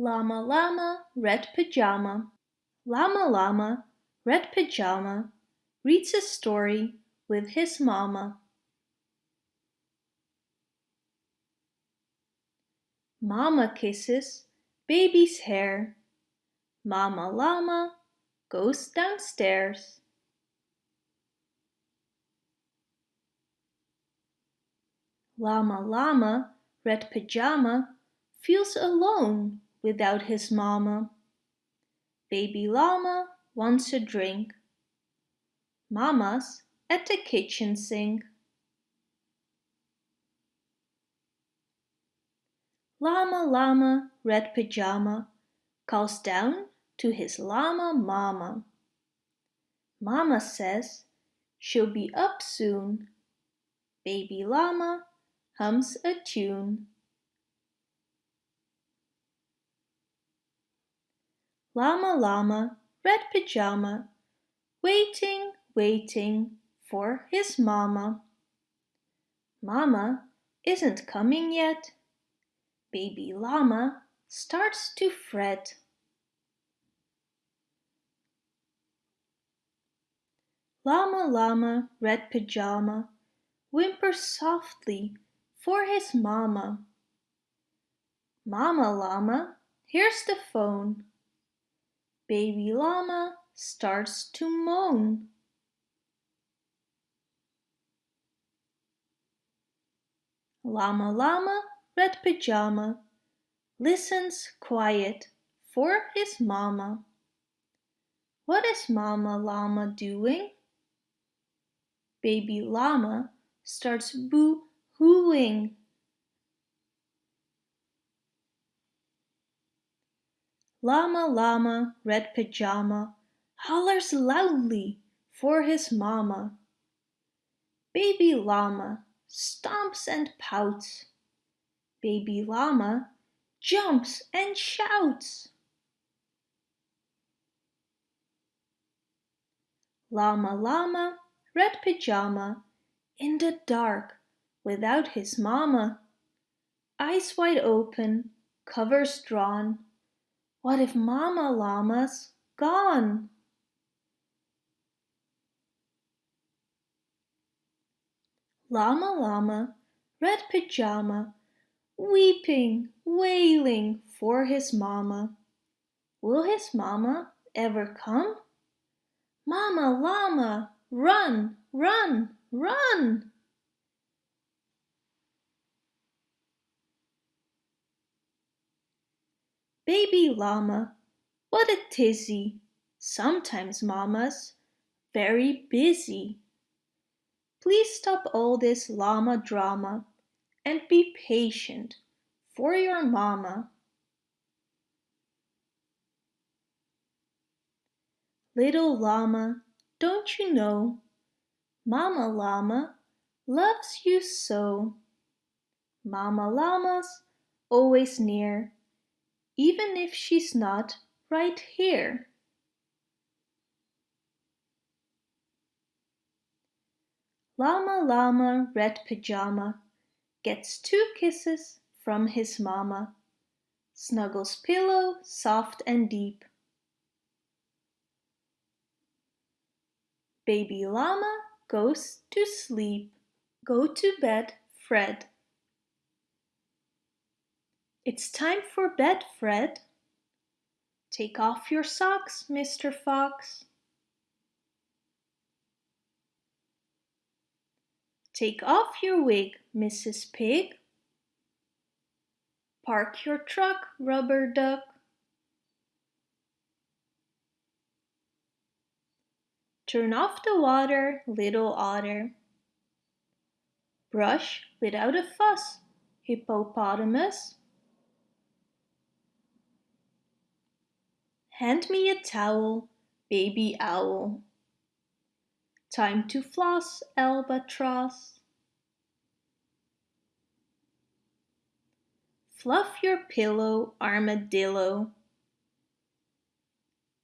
Llama Llama Red Pajama Llama Llama Red Pajama reads a story with his mama. Mama kisses baby's hair. Mama Llama goes downstairs. Llama Llama Red Pajama feels alone without his mama. Baby llama wants a drink. Mama's at the kitchen sink. Llama Llama Red Pajama calls down to his llama mama. Mama says she'll be up soon. Baby llama hums a tune. Llama Llama, Red Pajama, waiting, waiting for his mama. Mama isn't coming yet. Baby llama starts to fret. Llama Llama, Red Pajama, whimpers softly for his mama. Mama Llama, here's the phone. Baby llama starts to moan. Llama Llama Red Pajama listens quiet for his mama. What is Mama Llama doing? Baby llama starts boo-hooing. Llama Llama Red Pajama hollers loudly for his mama. Baby llama stomps and pouts. Baby llama jumps and shouts. Llama Llama Red Pajama in the dark without his mama. Eyes wide open, covers drawn, what if Mama Llama's gone? Llama Llama, red pajama, weeping, wailing for his mama. Will his mama ever come? Mama Llama, run, run, run! Baby llama, what a tizzy! Sometimes mama's very busy. Please stop all this llama drama and be patient for your mama. Little llama, don't you know? Mama llama loves you so. Mama llama's always near even if she's not right here. Llama Llama Red Pajama gets two kisses from his mama, snuggles pillow soft and deep. Baby Llama goes to sleep. Go to bed, Fred. It's time for bed, Fred. Take off your socks, Mr. Fox. Take off your wig, Mrs. Pig. Park your truck, Rubber Duck. Turn off the water, little otter. Brush without a fuss, hippopotamus. Hand me a towel, baby owl. Time to floss, albatross. Fluff your pillow, armadillo.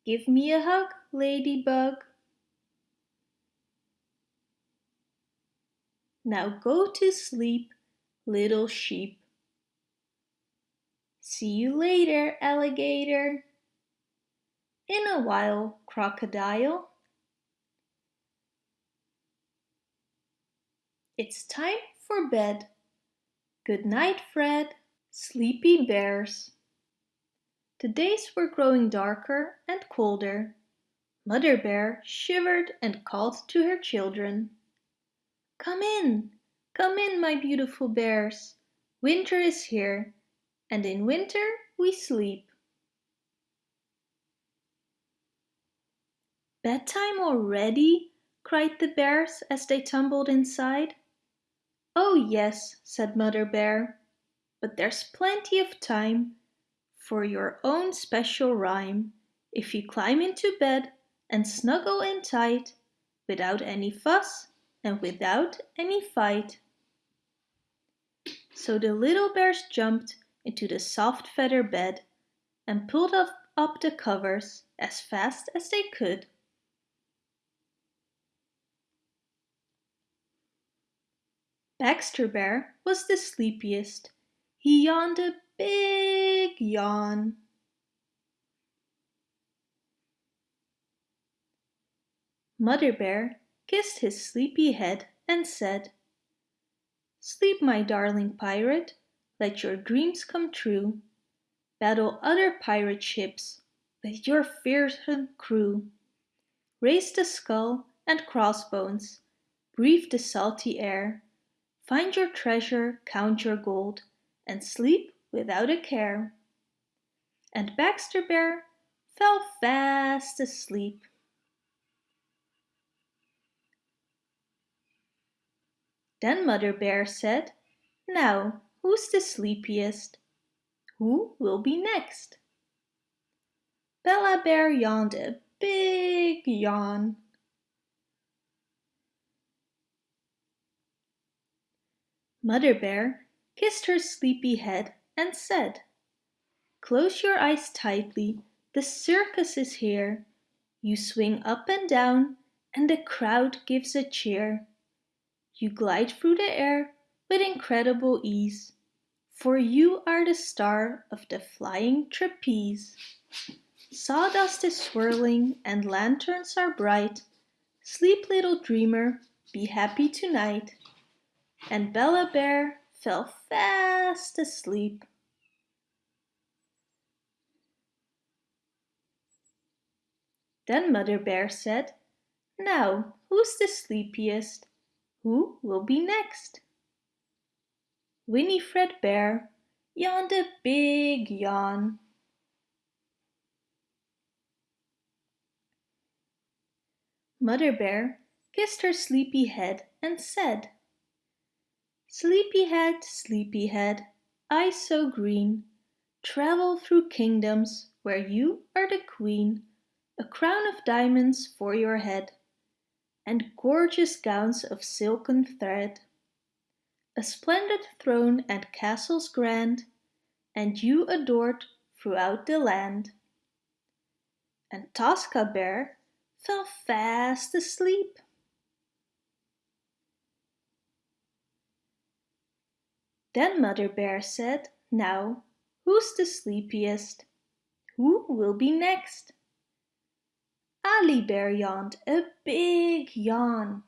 Give me a hug, ladybug. Now go to sleep, little sheep. See you later, alligator. In a while, crocodile. It's time for bed. Good night, Fred. Sleepy bears. The days were growing darker and colder. Mother Bear shivered and called to her children. Come in, come in, my beautiful bears. Winter is here, and in winter we sleep. Bedtime already? cried the bears as they tumbled inside. Oh yes, said Mother Bear, but there's plenty of time for your own special rhyme if you climb into bed and snuggle in tight without any fuss and without any fight. So the little bears jumped into the soft feather bed and pulled up, up the covers as fast as they could. Baxter Bear was the sleepiest. He yawned a big yawn. Mother Bear kissed his sleepy head and said, Sleep, my darling pirate, let your dreams come true. Battle other pirate ships with your fearsome crew. Raise the skull and crossbones, breathe the salty air. Find your treasure, count your gold, and sleep without a care. And Baxter Bear fell fast asleep. Then Mother Bear said, Now, who's the sleepiest? Who will be next? Bella Bear yawned a big yawn. Mother Bear kissed her sleepy head and said, Close your eyes tightly, the circus is here. You swing up and down and the crowd gives a cheer. You glide through the air with incredible ease, for you are the star of the flying trapeze. Sawdust is swirling and lanterns are bright. Sleep little dreamer, be happy tonight and Bella Bear fell fast asleep. Then Mother Bear said, Now, who's the sleepiest? Who will be next? Winifred Bear yawned a big yawn. Mother Bear kissed her sleepy head and said, Sleepyhead, sleepyhead, eyes so green, Travel through kingdoms where you are the queen, A crown of diamonds for your head, And gorgeous gowns of silken thread, A splendid throne and castles grand, And you adored throughout the land. And Tosca Bear fell fast asleep. Then Mother Bear said, Now, who's the sleepiest? Who will be next? Ali Bear yawned a big yawn.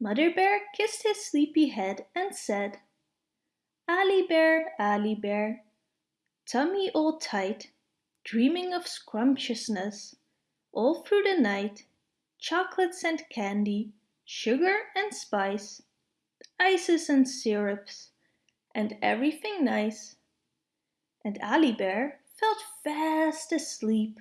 Mother Bear kissed his sleepy head and said, Ali Bear, Ali Bear, tummy all tight, dreaming of scrumptiousness all through the night, chocolates and candy, sugar and spice, ices and syrups, and everything nice. And Ali Bear felt fast asleep.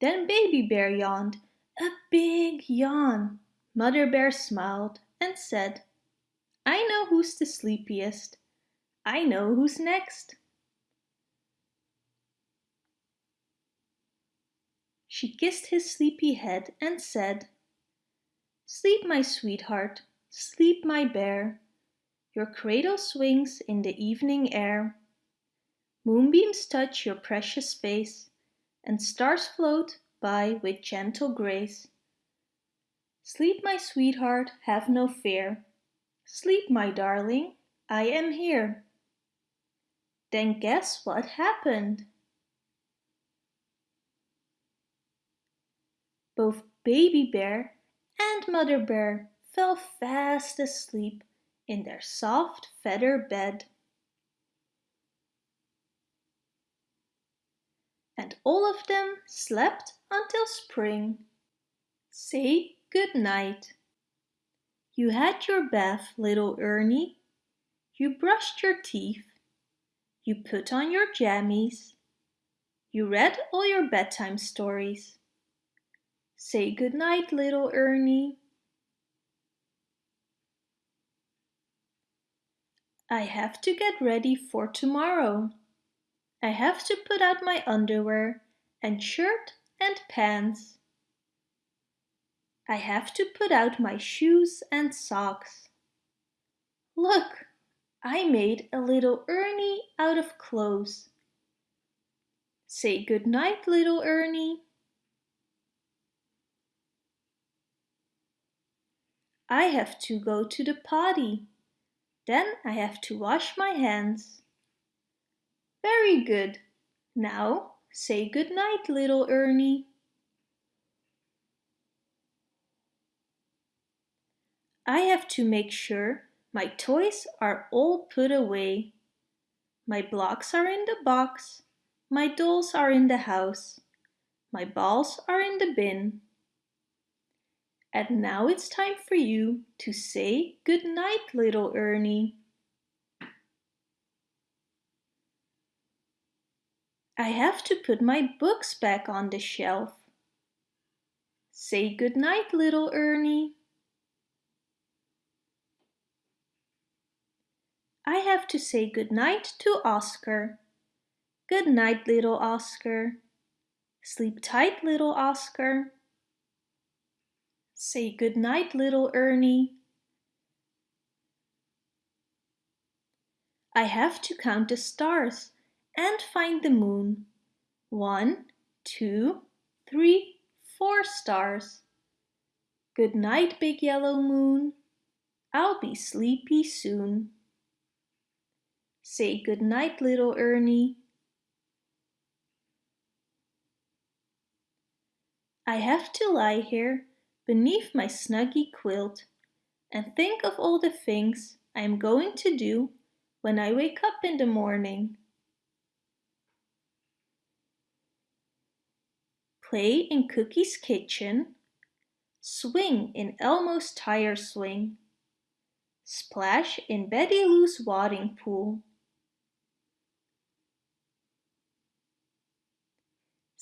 Then Baby Bear yawned a big yawn. Mother Bear smiled and said, I know who's the sleepiest. I know who's next. She kissed his sleepy head and said, Sleep, my sweetheart, sleep, my bear. Your cradle swings in the evening air. Moonbeams touch your precious face, and stars float by with gentle grace. Sleep, my sweetheart, have no fear. Sleep, my darling, I am here. Then guess what happened? Both Baby Bear and Mother Bear fell fast asleep in their soft feather bed. And all of them slept until spring. Say good night. You had your bath, little Ernie. You brushed your teeth. You put on your jammies. You read all your bedtime stories. Say good night, little Ernie. I have to get ready for tomorrow. I have to put out my underwear and shirt and pants. I have to put out my shoes and socks. Look, I made a little Ernie out of clothes. Say good night, little Ernie. I have to go to the potty. Then I have to wash my hands. Very good. Now say good night, little Ernie. I have to make sure my toys are all put away. My blocks are in the box. My dolls are in the house. My balls are in the bin. And now it's time for you to say good night, little Ernie. I have to put my books back on the shelf. Say good night, little Ernie. I have to say good night to Oscar. Good night, little Oscar. Sleep tight, little Oscar. Say good night, little Ernie. I have to count the stars and find the moon. One, two, three, four stars. Good night, big yellow moon. I'll be sleepy soon. Say good night, little Ernie. I have to lie here beneath my snuggy quilt and think of all the things I am going to do when I wake up in the morning. Play in Cookie's kitchen, swing in Elmo's tire swing, splash in Betty Lou's wading pool,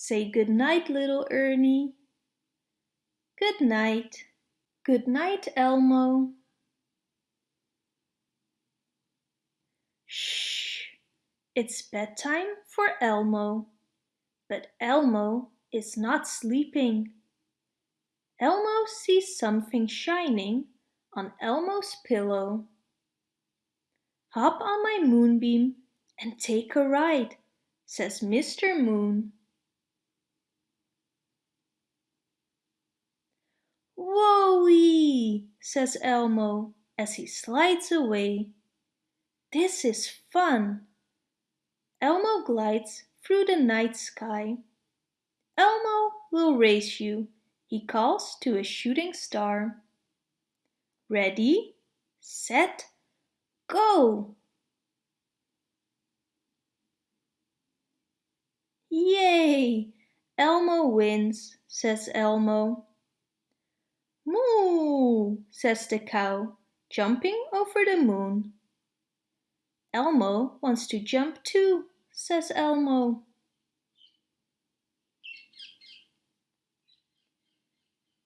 Say good night, little Ernie. Good night. Good night, Elmo. Shh! It's bedtime for Elmo. But Elmo is not sleeping. Elmo sees something shining on Elmo's pillow. Hop on my moonbeam and take a ride, says Mr. Moon. Whoa-wee, says Elmo as he slides away. This is fun. Elmo glides through the night sky. Elmo will race you, he calls to a shooting star. Ready, set, go! Yay! Elmo wins, says Elmo. Moo, says the cow, jumping over the moon. Elmo wants to jump too, says Elmo.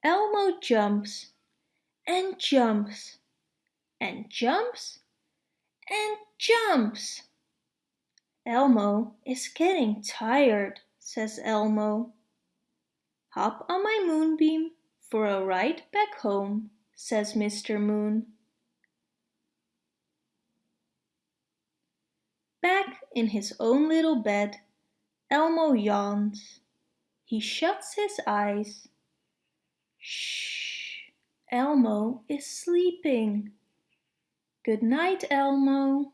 Elmo jumps and jumps and jumps and jumps. Elmo is getting tired, says Elmo. Hop on my moonbeam for a ride back home, says Mr. Moon. Back in his own little bed, Elmo yawns. He shuts his eyes. Shh! Elmo is sleeping. Good night, Elmo.